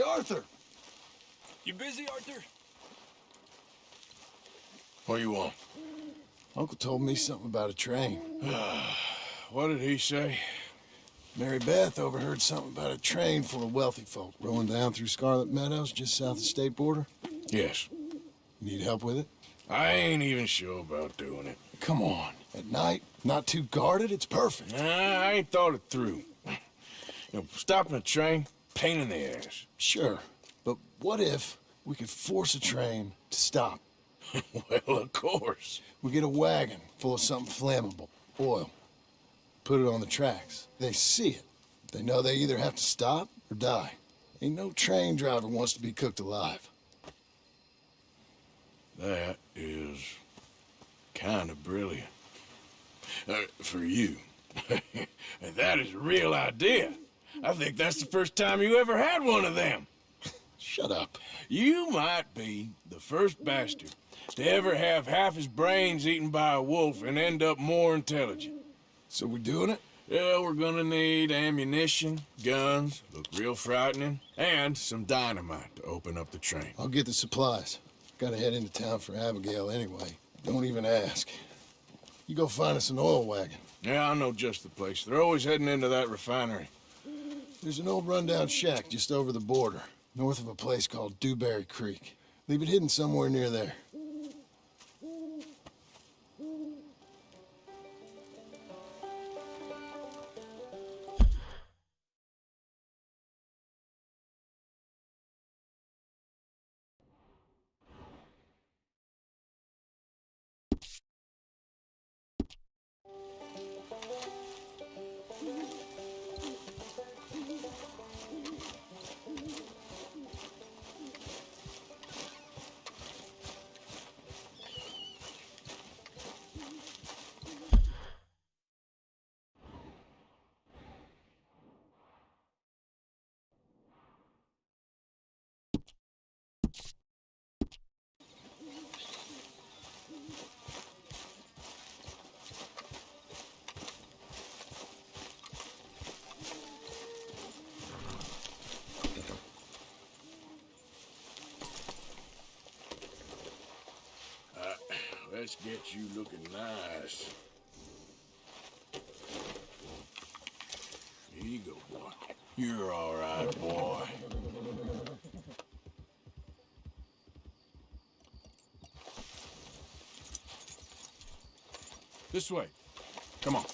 Hey, Arthur! You busy, Arthur? What you want? Uncle told me something about a train. What did he say? Mary Beth overheard something about a train full of wealthy folk rolling down through Scarlett Meadows just south of the state border. Yes. Need help with it? I ain't even sure about doing it. Come on. At night, not too guarded, it's perfect. Nah, I ain't thought it through. You know, stopping a train, pain in the ass. Sure. But what if we could force a train to stop? well, of course. We get a wagon full of something flammable, oil. Put it on the tracks. They see it. They know they either have to stop or die. Ain't no train driver wants to be cooked alive. That is kind of brilliant. Uh, for you. that is a real idea. I think that's the first time you ever had one of them. Shut up. You might be the first bastard to ever have half his brains eaten by a wolf and end up more intelligent. So we doing it? Yeah, we're gonna need ammunition, guns, look real frightening, and some dynamite to open up the train. I'll get the supplies. Gotta head into town for Abigail anyway. Don't even ask. You go find us an oil wagon. Yeah, I know just the place. They're always heading into that refinery. There's an old rundown shack just over the border, north of a place called Dewberry Creek. Leave it hidden somewhere near there. Let's get you looking nice. Here you go, boy. You're all right, boy. This way. Come on.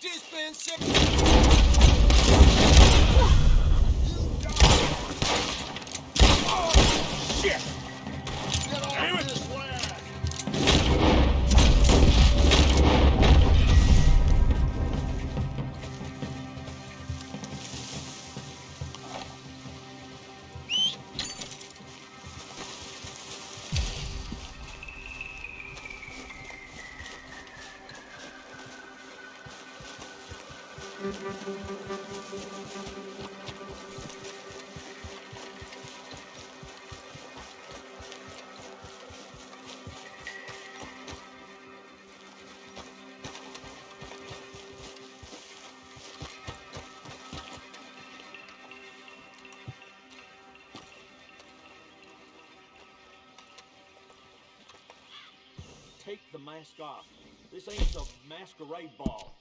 dispenser. take the mask off. This ain't a masquerade ball.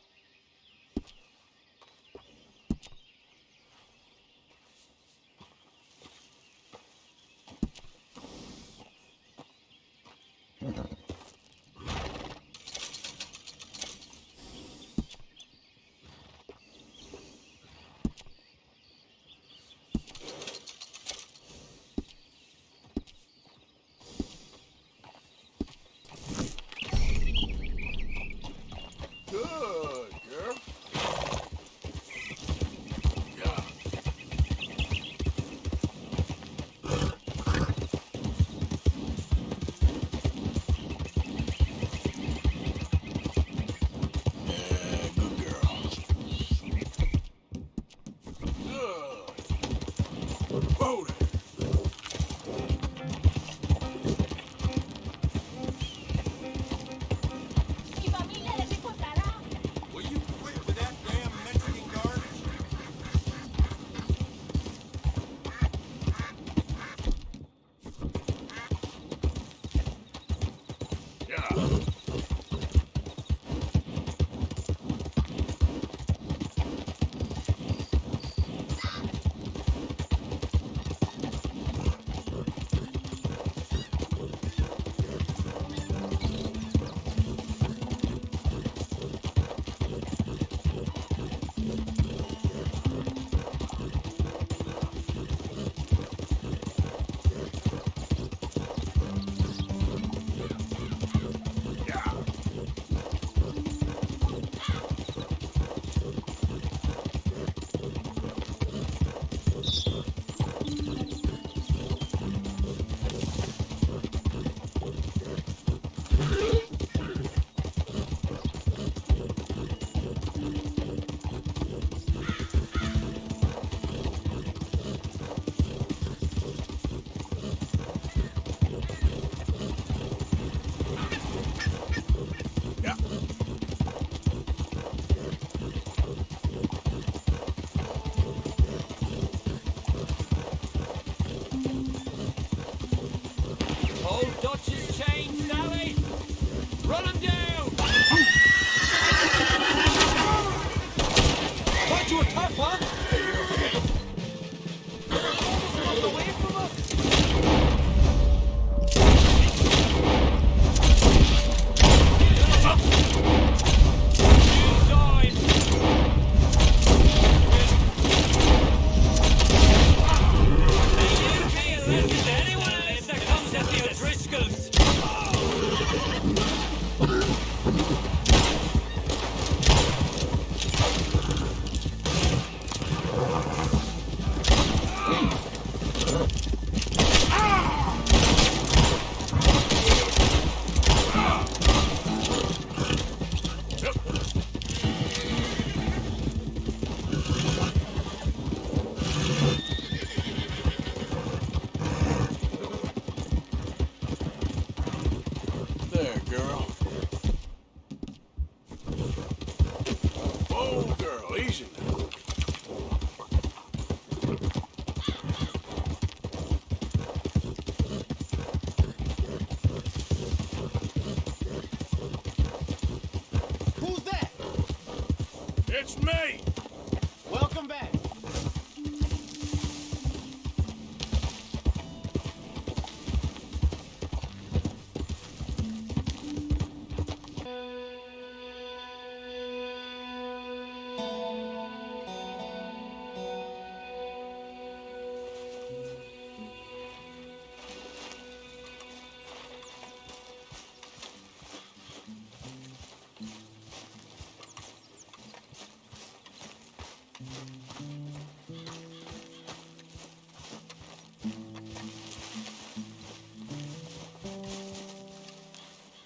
Hollandaise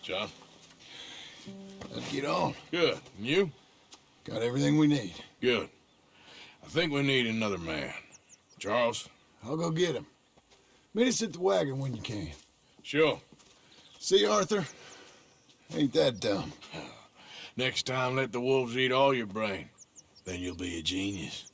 John? Let's get on. Good. And you? Got everything we need. Good. I think we need another man. Charles? I'll go get him. Meet us at the wagon when you can. Sure. See, Arthur? Ain't that dumb. Next time, let the wolves eat all your brain. Then you'll be a genius.